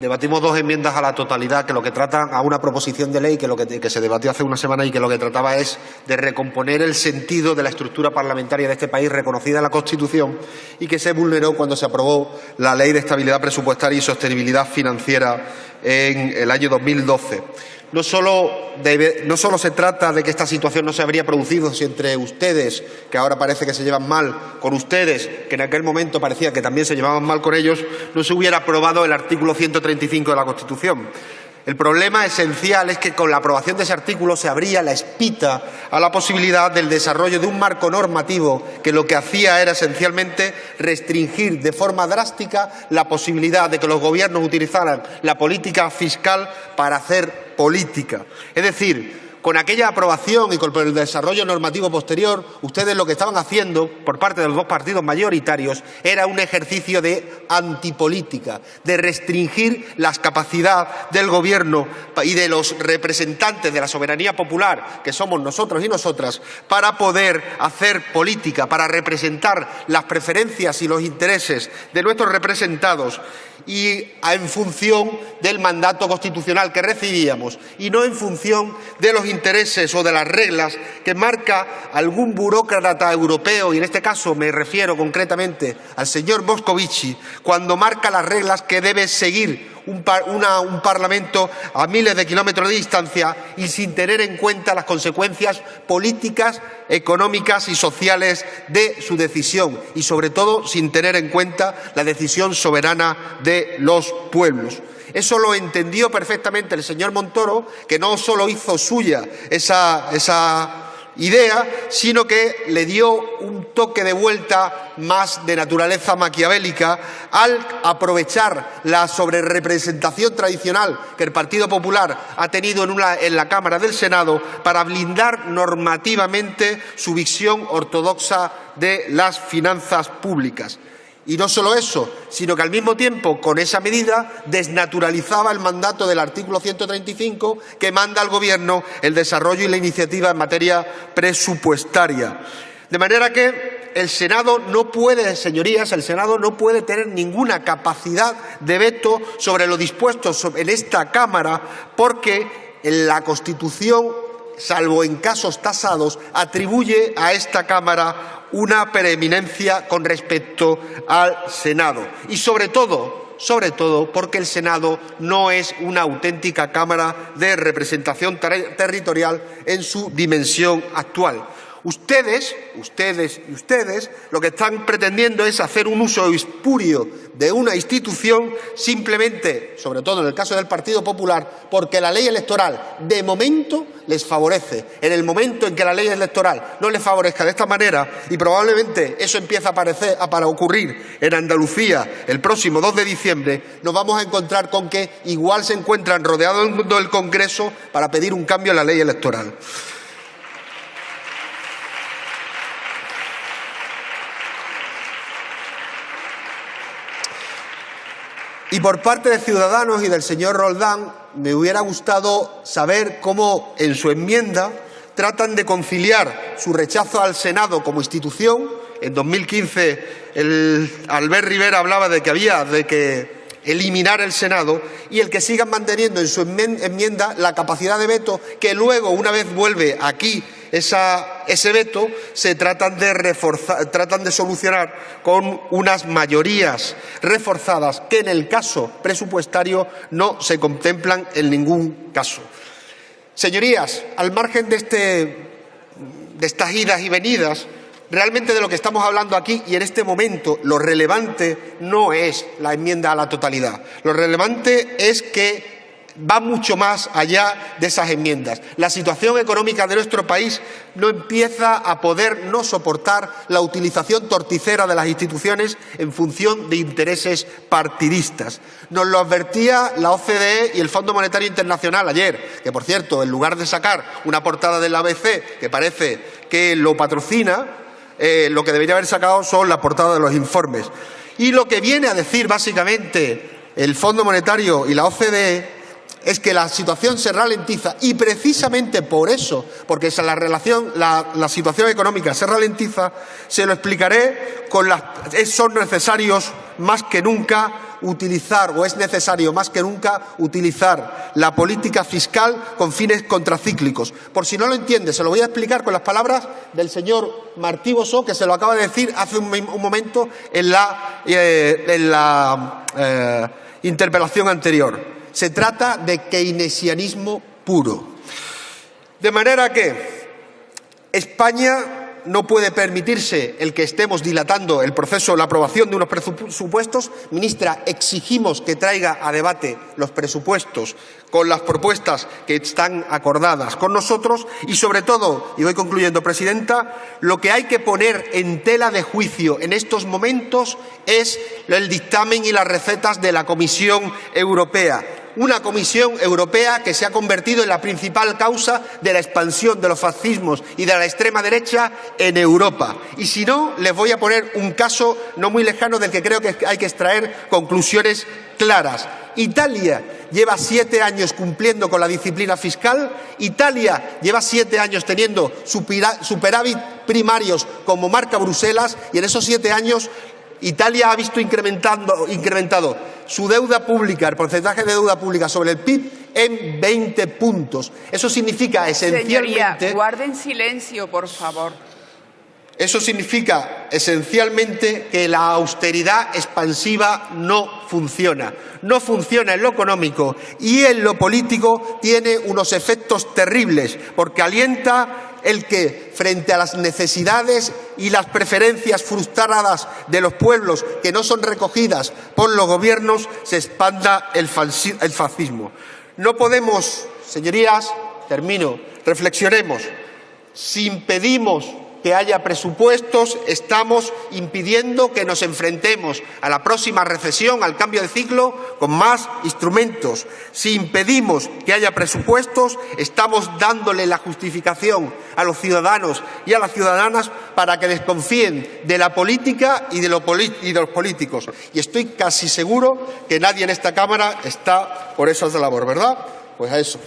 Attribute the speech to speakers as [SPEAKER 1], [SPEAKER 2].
[SPEAKER 1] Debatimos dos enmiendas a la totalidad que lo que tratan a una proposición de ley que, lo que, se debatió hace una semana y que lo que trataba es de recomponer el sentido de la estructura parlamentaria de este país reconocida en la Constitución y que se vulneró cuando se aprobó la Ley de Estabilidad Presupuestaria y Sostenibilidad Financiera en el año 2012 no solo, no solo, se trata de que esta situación no se habría producido si entre ustedes, que ahora parece que se llevan mal con ustedes, que en aquel momento parecía que también se llevaban mal con ellos, no se hubiera aprobado el artículo 135 de la Constitución. El problema esencial es que con la aprobación de ese artículo se abría la espita a la posibilidad del desarrollo de un marco normativo que lo que hacía era esencialmente restringir de forma drástica la posibilidad de que los gobiernos utilizaran la política fiscal para hacer política. Es decir, con aquella aprobación y con el desarrollo normativo posterior, ustedes lo que estaban haciendo, por parte de los dos partidos mayoritarios, era un ejercicio de antipolítica, de restringir las capacidades del Gobierno y de los representantes de la soberanía popular, que somos nosotros y nosotras, para poder hacer política, para representar las preferencias y los intereses de nuestros representados y en función del mandato constitucional que recibíamos y no en función de los intereses o de las reglas que marca algún burócrata europeo, y en este caso me refiero concretamente al señor Moscovici, cuando marca las reglas que debe seguir un, Parlamento a miles de kilómetros de distancia y sin tener en cuenta las consecuencias políticas, económicas y sociales de su decisión y, sobre todo, sin tener en cuenta la decisión soberana de los pueblos. Eso lo entendió perfectamente el señor Montoro, que no solo hizo suya esa, esa idea, sino que le dio un toque de vuelta más de naturaleza maquiavélica al aprovechar la sobrerepresentación tradicional que el Partido Popular ha tenido en, en la Cámara del Senado para blindar normativamente su visión ortodoxa de las finanzas públicas. Y no solo eso, sino que al mismo tiempo, con esa medida, desnaturalizaba el mandato del artículo 135 que manda al Gobierno el desarrollo y la iniciativa en materia presupuestaria. De manera que el Senado no puede, señorías, el Senado no puede tener ninguna capacidad de veto sobre lo dispuesto en esta Cámara porque la Constitución, salvo en casos tasados, atribuye a esta Cámara una preeminencia con respecto al Senado. Y sobre todo, sobre todo porque el Senado no es una auténtica Cámara de representación territorial en su dimensión actual. Ustedes, ustedes y ustedes lo que están pretendiendo es hacer un uso espurio de una institución simplemente, sobre todo en el caso del Partido Popular, porque la ley electoral de momento les favorece. En el momento en que la ley electoral no les favorezca de esta manera, y probablemente eso empieza a, para ocurrir en Andalucía el próximo 2 de diciembre, nos vamos a encontrar con que igual se encuentran rodeados del Congreso para pedir un cambio en la ley electoral. Y por parte de Ciudadanos y del señor Roldán, me hubiera gustado saber cómo en su enmienda tratan de conciliar su rechazo al Senado como institución. En 2015 el Albert Rivera hablaba de que había de que eliminar el Senado y el que sigan manteniendo en su enmienda la capacidad de veto que luego, una vez vuelve aquí ese veto se tratan de, reforzar, tratan de solucionar con unas mayorías reforzadas que en el caso presupuestario no se contemplan en ningún caso. Señorías, al margen de, este, de estas idas y venidas, realmente de lo que estamos hablando aquí y en este momento lo relevante no es la enmienda a la totalidad. Lo relevante es que va mucho más allá de esas enmiendas. La situación económica de nuestro país no empieza a poder no soportar la utilización torticera de las instituciones en función de intereses partidistas. Nos lo advertía la OCDE y el Fondo Monetario Internacional ayer, que por cierto, en lugar de sacar una portada del ABC que parece que lo patrocina, eh, lo que debería haber sacado son la portada de los informes. Y lo que viene a decir básicamente el Fondo Monetario y la OCDE es que la situación se ralentiza y precisamente por eso, porque la, relación, la, situación económica se ralentiza, se lo explicaré con las, son necesarios más que nunca utilizar, o es necesario más que nunca, utilizar la política fiscal con fines contracíclicos. Por si no lo entiende, se lo voy a explicar con las palabras del señor Martí Bosó, que se lo acaba de decir hace un, momento en la, eh, eh, interpelación anterior. Se trata de keynesianismo puro. De manera que España no puede permitirse el que estemos dilatando el proceso, la aprobación de unos presupuestos. Ministra, exigimos que traiga a debate los presupuestos con las propuestas que están acordadas con nosotros y, sobre todo, y voy concluyendo, Presidenta, lo que hay que poner en tela de juicio en estos momentos es el dictamen y las recetas de la Comisión Europea una Comisión Europea que se ha convertido en la principal causa de la expansión de los fascismos y de la extrema derecha en Europa. Y si no, les voy a poner un caso no muy lejano del que creo que hay que extraer conclusiones claras. Italia lleva siete años cumpliendo con la disciplina fiscal, Italia lleva siete años teniendo superávit primarios como marca Bruselas y en esos siete años Italia ha visto incrementado su deuda pública, el porcentaje de deuda pública sobre el PIB en 20 puntos. Eso significa esencialmente.
[SPEAKER 2] Señoría, guarden silencio, por favor.
[SPEAKER 1] Eso significa esencialmente que la austeridad expansiva no funciona. No funciona en lo económico y en lo político tiene unos efectos terribles porque alienta el que, frente a las necesidades y las preferencias frustradas de los pueblos que no son recogidas por los gobiernos, se expanda el, fascismo. No podemos, señorías, termino, reflexionemos, si impedimos que haya presupuestos, estamos impidiendo que nos enfrentemos a la próxima recesión, al cambio de ciclo, con más instrumentos. Si impedimos que haya presupuestos, estamos dándole la justificación a los ciudadanos y a las ciudadanas para que desconfíen de la política y de, los políticos. Y estoy casi seguro que nadie en esta Cámara está por esa labor, ¿verdad? Pues a eso.